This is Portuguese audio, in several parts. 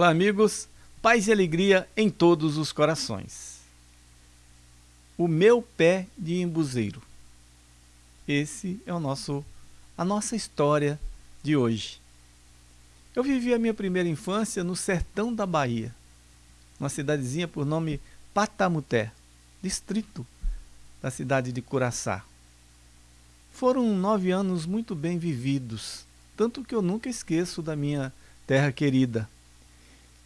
Olá, amigos. Paz e alegria em todos os corações. O meu pé de embuzeiro. Esse é o nosso a nossa história de hoje. Eu vivi a minha primeira infância no sertão da Bahia, uma cidadezinha por nome Patamuté, distrito da cidade de Curaçá. Foram nove anos muito bem vividos, tanto que eu nunca esqueço da minha terra querida.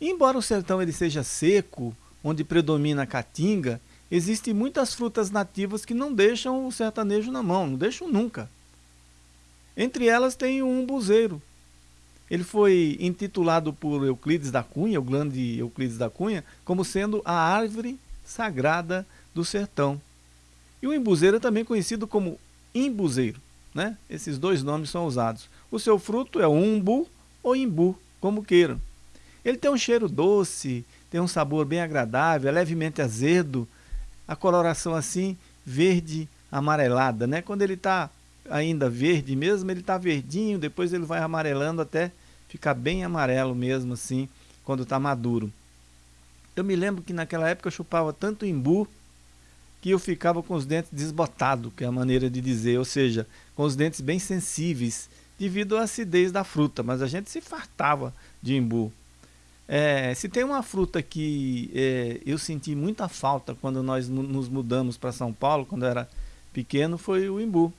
Embora o sertão ele seja seco, onde predomina a caatinga, existem muitas frutas nativas que não deixam o sertanejo na mão, não deixam nunca. Entre elas tem o umbuzeiro. Ele foi intitulado por Euclides da Cunha, o grande Euclides da Cunha, como sendo a árvore sagrada do sertão. E o embuzeiro é também conhecido como imbuzeiro. Né? Esses dois nomes são usados. O seu fruto é umbu ou imbu, como queiram. Ele tem um cheiro doce, tem um sabor bem agradável, é levemente azedo, a coloração assim verde amarelada, né? Quando ele está ainda verde mesmo, ele está verdinho, depois ele vai amarelando até ficar bem amarelo mesmo assim, quando está maduro. Eu me lembro que naquela época eu chupava tanto imbu que eu ficava com os dentes desbotados, que é a maneira de dizer, ou seja, com os dentes bem sensíveis, devido à acidez da fruta, mas a gente se fartava de imbu. É, se tem uma fruta que é, eu senti muita falta quando nós nos mudamos para São Paulo, quando eu era pequeno, foi o imbu.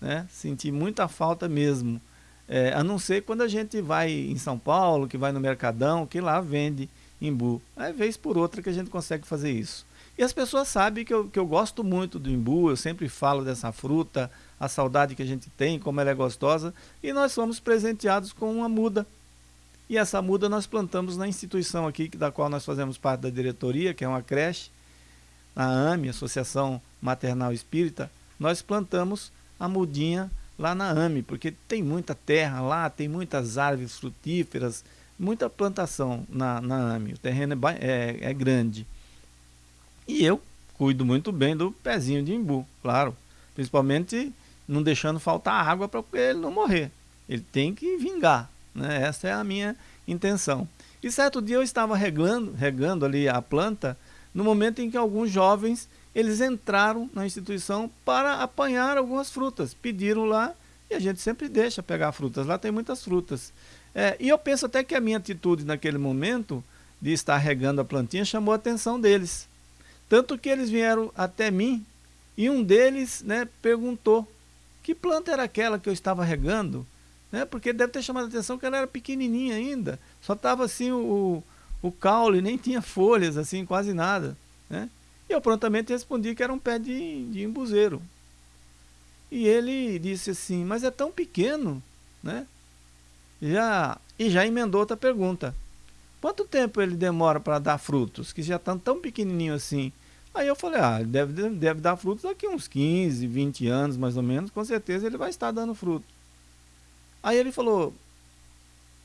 Né? Senti muita falta mesmo. É, a não ser quando a gente vai em São Paulo, que vai no Mercadão, que lá vende imbu. É vez por outra que a gente consegue fazer isso. E as pessoas sabem que eu, que eu gosto muito do imbu, eu sempre falo dessa fruta, a saudade que a gente tem, como ela é gostosa, e nós fomos presenteados com uma muda e essa muda nós plantamos na instituição aqui, da qual nós fazemos parte da diretoria, que é uma creche, a AME, Associação Maternal Espírita, nós plantamos a mudinha lá na AME, porque tem muita terra lá, tem muitas árvores frutíferas, muita plantação na, na AME, o terreno é, é, é grande. E eu cuido muito bem do pezinho de imbu, claro, principalmente não deixando faltar água para ele não morrer. Ele tem que vingar, né? Essa é a minha intenção. E certo dia eu estava regando, regando ali a planta, no momento em que alguns jovens eles entraram na instituição para apanhar algumas frutas. Pediram lá e a gente sempre deixa pegar frutas. Lá tem muitas frutas. É, e eu penso até que a minha atitude naquele momento de estar regando a plantinha chamou a atenção deles. Tanto que eles vieram até mim e um deles né, perguntou que planta era aquela que eu estava regando né? porque deve ter chamado a atenção que ela era pequenininha ainda, só estava assim o, o caule, nem tinha folhas, assim, quase nada. Né? E eu prontamente respondi que era um pé de, de embuzeiro. E ele disse assim, mas é tão pequeno, né? Já, e já emendou outra pergunta. Quanto tempo ele demora para dar frutos, que já estão tão pequenininho assim? Aí eu falei, ah, deve, deve dar frutos daqui uns 15, 20 anos mais ou menos, com certeza ele vai estar dando fruto. Aí ele falou,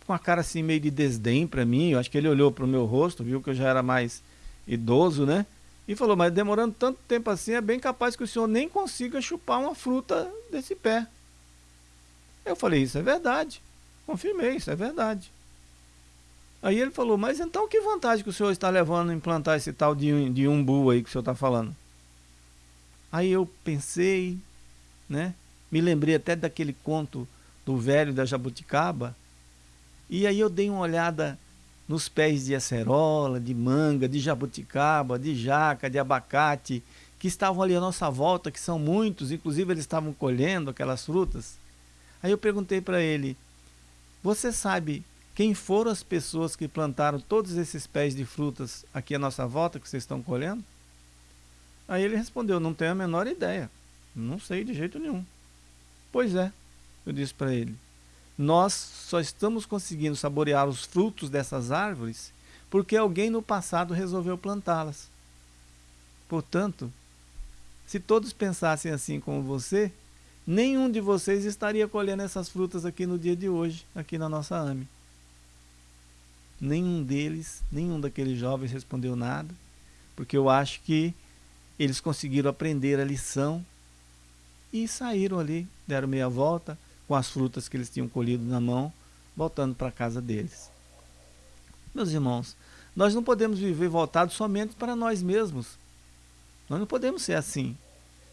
com a cara assim meio de desdém para mim, eu acho que ele olhou para o meu rosto, viu que eu já era mais idoso, né? E falou, mas demorando tanto tempo assim, é bem capaz que o senhor nem consiga chupar uma fruta desse pé. Eu falei, isso é verdade. Confirmei, isso é verdade. Aí ele falou, mas então que vantagem que o senhor está levando em implantar esse tal de, de umbu aí que o senhor está falando? Aí eu pensei, né? Me lembrei até daquele conto do velho da jabuticaba. E aí eu dei uma olhada nos pés de acerola, de manga, de jabuticaba, de jaca, de abacate, que estavam ali à nossa volta, que são muitos, inclusive eles estavam colhendo aquelas frutas. Aí eu perguntei para ele, você sabe quem foram as pessoas que plantaram todos esses pés de frutas aqui à nossa volta que vocês estão colhendo? Aí ele respondeu, não tenho a menor ideia, não sei de jeito nenhum. Pois é, eu disse para ele, nós só estamos conseguindo saborear os frutos dessas árvores porque alguém no passado resolveu plantá-las. Portanto, se todos pensassem assim como você, nenhum de vocês estaria colhendo essas frutas aqui no dia de hoje, aqui na nossa AME. Nenhum deles, nenhum daqueles jovens respondeu nada, porque eu acho que eles conseguiram aprender a lição e saíram ali, deram meia volta, com as frutas que eles tinham colhido na mão, voltando para a casa deles. Meus irmãos, nós não podemos viver voltados somente para nós mesmos. Nós não podemos ser assim.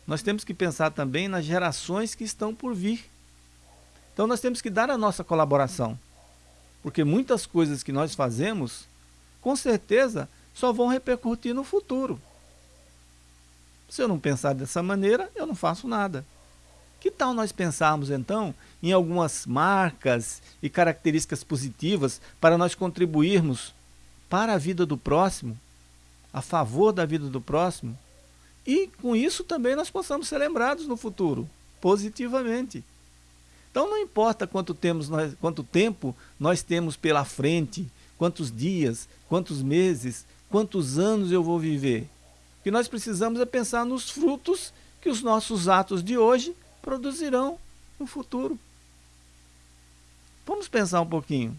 Nós temos que pensar também nas gerações que estão por vir. Então nós temos que dar a nossa colaboração. Porque muitas coisas que nós fazemos, com certeza, só vão repercutir no futuro. Se eu não pensar dessa maneira, eu não faço nada. Que tal nós pensarmos então em algumas marcas e características positivas para nós contribuirmos para a vida do próximo, a favor da vida do próximo, e com isso também nós possamos ser lembrados no futuro, positivamente. Então não importa quanto, temos nós, quanto tempo nós temos pela frente, quantos dias, quantos meses, quantos anos eu vou viver. O que nós precisamos é pensar nos frutos que os nossos atos de hoje produzirão no futuro. Vamos pensar um pouquinho.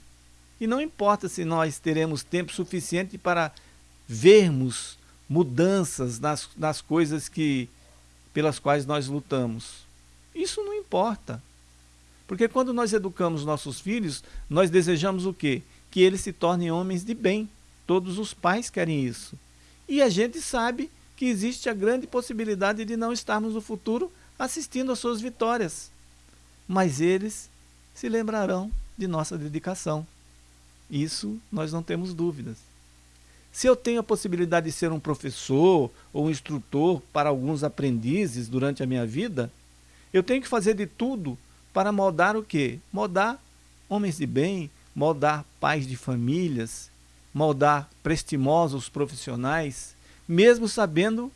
E não importa se nós teremos tempo suficiente para vermos mudanças nas, nas coisas que pelas quais nós lutamos. Isso não importa. Porque quando nós educamos nossos filhos, nós desejamos o quê? Que eles se tornem homens de bem. Todos os pais querem isso. E a gente sabe que existe a grande possibilidade de não estarmos no futuro assistindo às suas vitórias. Mas eles se lembrarão de nossa dedicação. Isso nós não temos dúvidas. Se eu tenho a possibilidade de ser um professor ou um instrutor para alguns aprendizes durante a minha vida, eu tenho que fazer de tudo para moldar o quê? Moldar homens de bem, moldar pais de famílias, moldar prestimosos profissionais, mesmo sabendo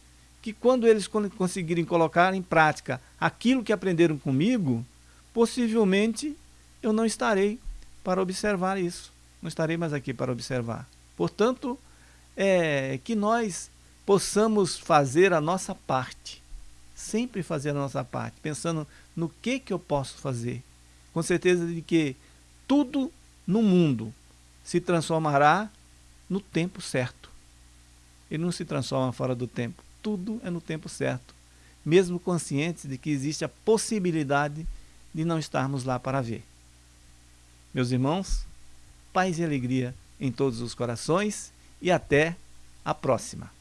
que quando eles conseguirem colocar em prática aquilo que aprenderam comigo, possivelmente eu não estarei para observar isso. Não estarei mais aqui para observar. Portanto, é, que nós possamos fazer a nossa parte, sempre fazer a nossa parte, pensando no que, que eu posso fazer, com certeza de que tudo no mundo se transformará no tempo certo. Ele não se transforma fora do tempo, tudo é no tempo certo, mesmo conscientes de que existe a possibilidade de não estarmos lá para ver. Meus irmãos, paz e alegria em todos os corações e até a próxima.